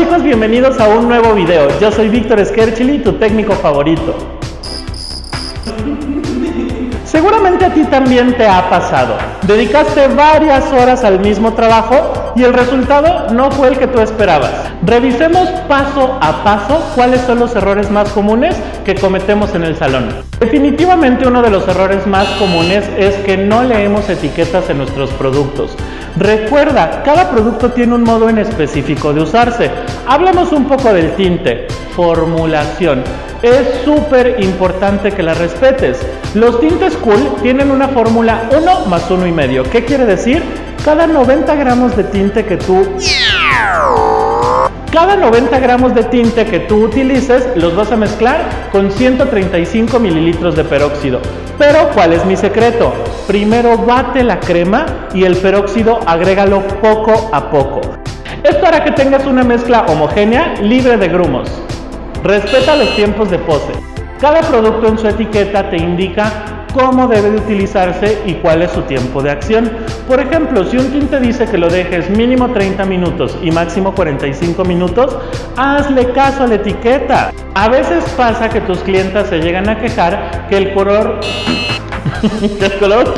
chicos, bienvenidos a un nuevo video. Yo soy Víctor Skerchili, tu técnico favorito. Seguramente a ti también te ha pasado. Dedicaste varias horas al mismo trabajo y el resultado no fue el que tú esperabas. Revisemos paso a paso cuáles son los errores más comunes que cometemos en el salón. Definitivamente uno de los errores más comunes es que no leemos etiquetas en nuestros productos. Recuerda, cada producto tiene un modo en específico de usarse. Hablemos un poco del tinte, formulación. Es súper importante que la respetes. Los tintes cool tienen una fórmula 1 más 1 y medio. ¿Qué quiere decir? Cada 90 gramos de tinte que tú cada 90 gramos de tinte que tú utilices los vas a mezclar con 135 mililitros de peróxido. Pero, ¿cuál es mi secreto? Primero bate la crema y el peróxido agrégalo poco a poco. Esto hará que tengas una mezcla homogénea, libre de grumos. Respeta los tiempos de pose. Cada producto en su etiqueta te indica cómo debe de utilizarse y cuál es su tiempo de acción. Por ejemplo, si un tinte dice que lo dejes mínimo 30 minutos y máximo 45 minutos, hazle caso a la etiqueta. A veces pasa que tus clientas se llegan a quejar que el color... que el color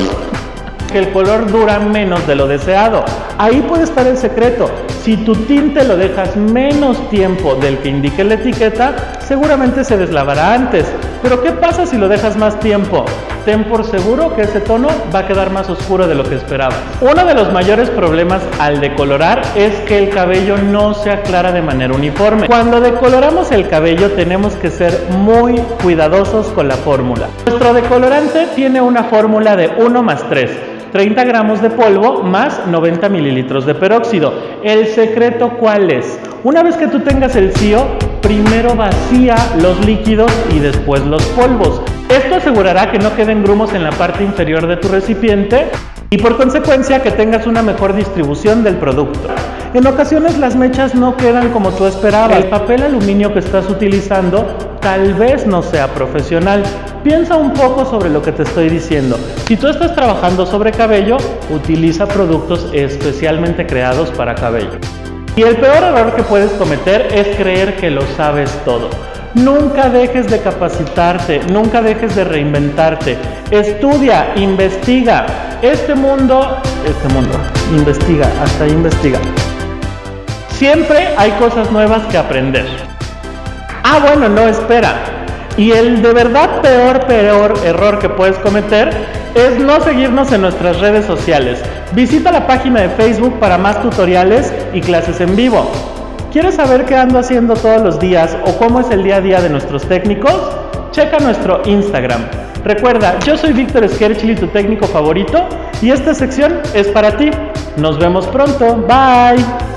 que el color dura menos de lo deseado. Ahí puede estar el secreto. Si tu tinte lo dejas menos tiempo del que indique la etiqueta, seguramente se deslavará antes. Pero ¿qué pasa si lo dejas más tiempo? Ten por seguro que ese tono va a quedar más oscuro de lo que esperabas. Uno de los mayores problemas al decolorar es que el cabello no se aclara de manera uniforme. Cuando decoloramos el cabello tenemos que ser muy cuidadosos con la fórmula. Nuestro decolorante tiene una fórmula de 1 más 3. 30 gramos de polvo más 90 mililitros de peróxido. ¿El secreto cuál es? Una vez que tú tengas el CIO, primero vacía los líquidos y después los polvos. Esto asegurará que no queden grumos en la parte inferior de tu recipiente y por consecuencia que tengas una mejor distribución del producto. En ocasiones las mechas no quedan como tú esperabas. El papel aluminio que estás utilizando tal vez no sea profesional. Piensa un poco sobre lo que te estoy diciendo. Si tú estás trabajando sobre cabello, utiliza productos especialmente creados para cabello. Y el peor error que puedes cometer es creer que lo sabes todo. Nunca dejes de capacitarte, nunca dejes de reinventarte. Estudia, investiga. Este mundo, este mundo, investiga, hasta investiga. Siempre hay cosas nuevas que aprender. Ah, bueno, no, espera. Y el de verdad peor, peor error que puedes cometer es no seguirnos en nuestras redes sociales. Visita la página de Facebook para más tutoriales y clases en vivo. ¿Quieres saber qué ando haciendo todos los días o cómo es el día a día de nuestros técnicos? Checa nuestro Instagram. Recuerda, yo soy Víctor Skerchili, tu técnico favorito, y esta sección es para ti. Nos vemos pronto. Bye.